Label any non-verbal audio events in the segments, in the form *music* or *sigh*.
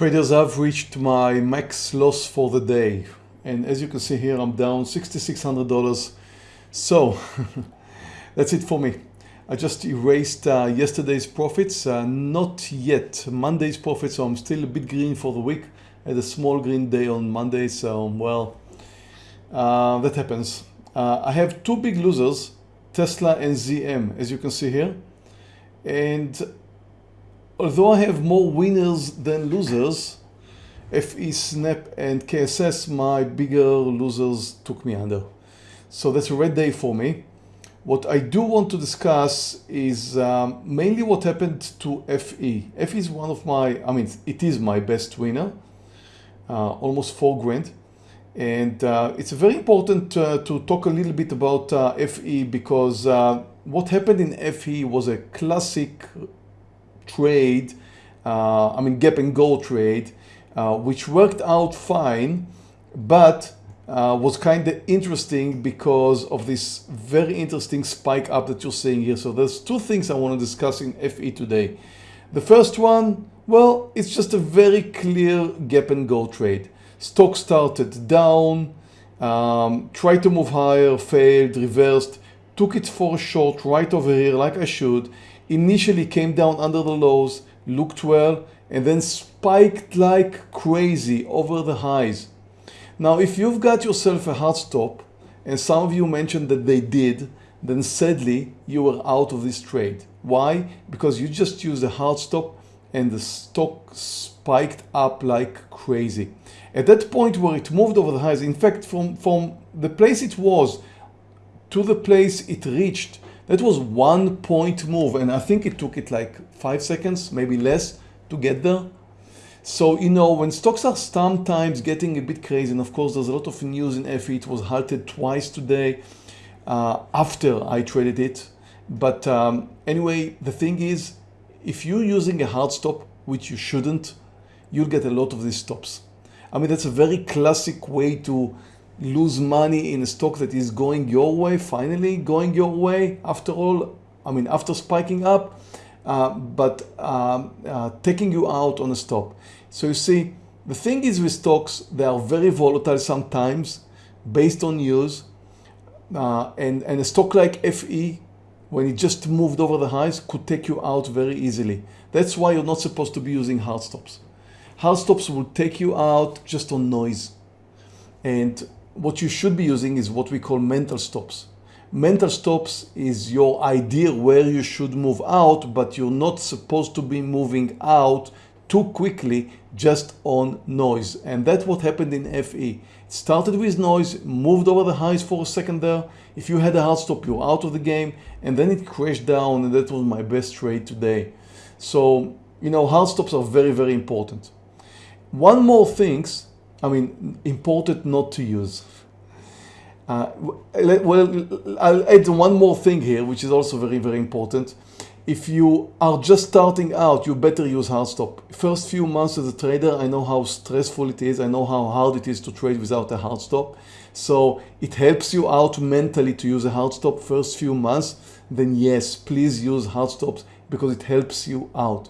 Traders, I've reached my max loss for the day. And as you can see here, I'm down $6,600. So *laughs* that's it for me. I just erased uh, yesterday's profits, uh, not yet Monday's profits, so I'm still a bit green for the week. I had a small green day on Monday, so well, uh, that happens. Uh, I have two big losers, Tesla and ZM, as you can see here. And although I have more winners than losers, FE, Snap and KSS, my bigger losers took me under. So that's a red day for me. What I do want to discuss is um, mainly what happened to FE. FE is one of my, I mean, it is my best winner, uh, almost four grand. And uh, it's very important uh, to talk a little bit about uh, FE because uh, what happened in FE was a classic trade, uh, I mean gap and go trade, which worked out fine, but uh, was kind of interesting because of this very interesting spike up that you're seeing here. So there's two things I want to discuss in FE today. The first one, well, it's just a very clear gap and go trade. Stock started down, um, tried to move higher, failed, reversed, took it for a short right over here like I should, initially came down under the lows, looked well, and then spiked like crazy over the highs. Now, if you've got yourself a hard stop, and some of you mentioned that they did, then sadly, you were out of this trade. Why? Because you just used a hard stop and the stock spiked up like crazy. At that point where it moved over the highs, in fact, from, from the place it was to the place it reached, that was one point move. And I think it took it like five seconds, maybe less to get there. So, you know, when stocks are sometimes getting a bit crazy, and of course there's a lot of news in FE, it was halted twice today uh, after I traded it. But um, anyway, the thing is, if you're using a hard stop, which you shouldn't, you'll get a lot of these stops. I mean, that's a very classic way to lose money in a stock that is going your way, finally going your way. After all, I mean, after spiking up, uh, but um, uh, taking you out on a stop. So you see, the thing is with stocks, they are very volatile sometimes based on news. Uh, and, and a stock like FE, when it just moved over the highs, could take you out very easily. That's why you're not supposed to be using hard stops. Hard stops will take you out just on noise. And what you should be using is what we call mental stops. Mental stops is your idea where you should move out, but you're not supposed to be moving out too quickly just on noise. And that's what happened in FE. It started with noise, moved over the highs for a second there. If you had a hard stop, you're out of the game. And then it crashed down and that was my best trade today. So, you know, hard stops are very, very important. One more things, I mean, important not to use. Uh, well, I'll add one more thing here, which is also very, very important. If you are just starting out, you better use hard stop. First few months as a trader, I know how stressful it is. I know how hard it is to trade without a hard stop. So it helps you out mentally to use a hard stop first few months. Then yes, please use hard stops because it helps you out.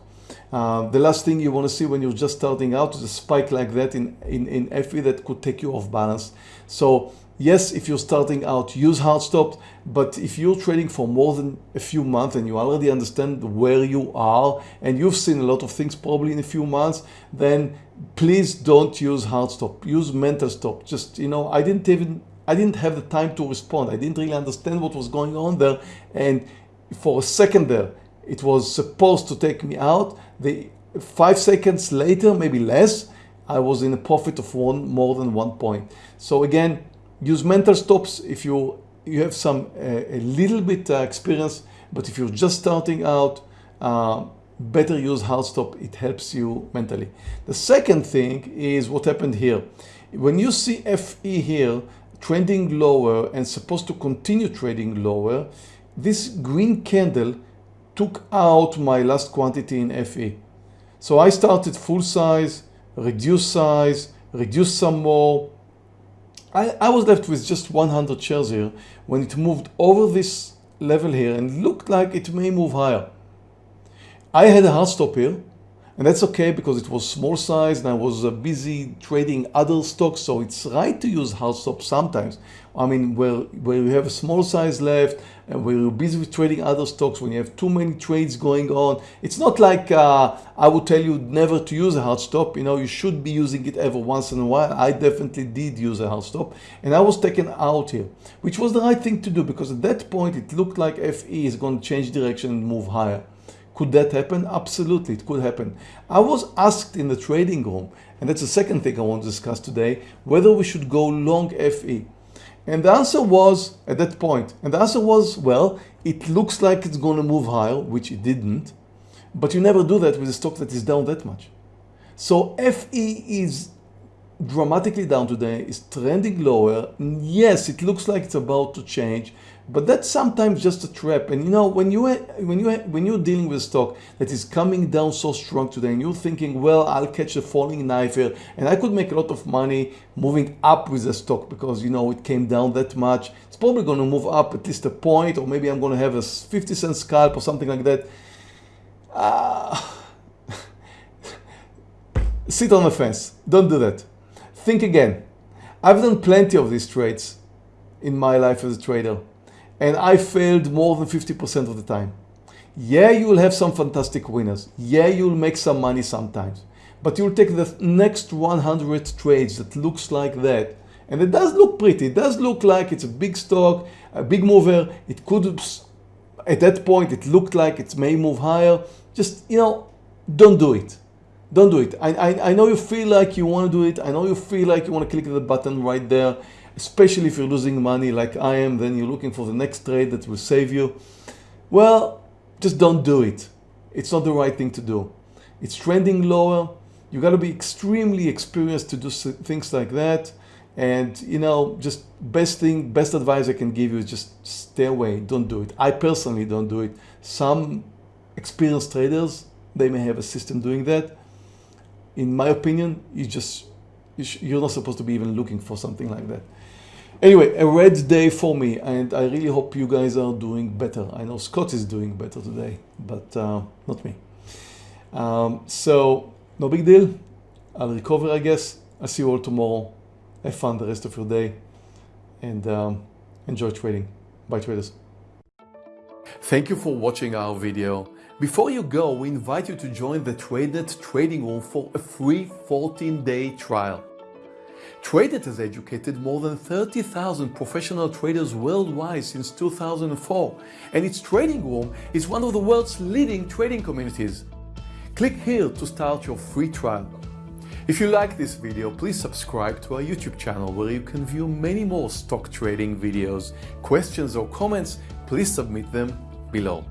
Uh, the last thing you want to see when you're just starting out is a spike like that in, in, in FE that could take you off balance. So Yes, if you're starting out, use hard stops, but if you're trading for more than a few months and you already understand where you are and you've seen a lot of things probably in a few months, then please don't use hard stop. Use mental stop. Just, you know, I didn't even, I didn't have the time to respond. I didn't really understand what was going on there. And for a second there, it was supposed to take me out. The five seconds later, maybe less, I was in a profit of one more than one point. So again, use mental stops if you you have some uh, a little bit uh, experience but if you're just starting out uh, better use hard stop it helps you mentally the second thing is what happened here when you see FE here trending lower and supposed to continue trading lower this green candle took out my last quantity in FE so I started full size reduce size reduce some more. I, I was left with just 100 shares here when it moved over this level here and looked like it may move higher. I had a hard stop here And that's okay because it was small size and I was uh, busy trading other stocks. So it's right to use hard stop sometimes. I mean, where, where you have a small size left and where you're busy with trading other stocks, when you have too many trades going on, it's not like uh, I would tell you never to use a hard stop. You know, you should be using it every once in a while. I definitely did use a hard stop and I was taken out here, which was the right thing to do because at that point it looked like FE is going to change direction and move higher. Could that happen? Absolutely, it could happen. I was asked in the trading room, and that's the second thing I want to discuss today, whether we should go long FE. And the answer was at that point, and the answer was, well, it looks like it's going to move higher, which it didn't, but you never do that with a stock that is down that much. So FE is dramatically down today, is trending lower. Yes, it looks like it's about to change, but that's sometimes just a trap. And you know, when you when you when you're dealing with stock that is coming down so strong today, and you're thinking, well, I'll catch a falling knife here, and I could make a lot of money moving up with the stock because you know it came down that much. It's probably going to move up at least a point, or maybe I'm going to have a 50 cent scalp or something like that. Uh, *laughs* sit on the fence. Don't do that. Think again. I've done plenty of these trades in my life as a trader and I failed more than 50% of the time. Yeah, you will have some fantastic winners. Yeah, you'll make some money sometimes. But you'll take the next 100 trades that looks like that. And it does look pretty. It does look like it's a big stock, a big mover. It could, at that point, it looked like it may move higher. Just, you know, don't do it. Don't do it. I, I, I know you feel like you want to do it. I know you feel like you want to click the button right there especially if you're losing money like I am, then you're looking for the next trade that will save you. Well, just don't do it. It's not the right thing to do. It's trending lower. You got to be extremely experienced to do things like that. And you know, just best thing, best advice I can give you is just stay away. Don't do it. I personally don't do it. Some experienced traders, they may have a system doing that. In my opinion, you just you're not supposed to be even looking for something like that. Anyway, a red day for me, and I really hope you guys are doing better. I know Scott is doing better today, but uh, not me. Um, so, no big deal. I'll recover, I guess. I'll see you all tomorrow. Have fun the rest of your day, and um, enjoy trading. Bye, traders. Thank you for watching our video. Before you go, we invite you to join the TradeNet trading room for a free 14-day trial. TradeNet has educated more than 30,000 professional traders worldwide since 2004, and its trading room is one of the world's leading trading communities. Click here to start your free trial. If you like this video, please subscribe to our YouTube channel where you can view many more stock trading videos. Questions or comments, please submit them below.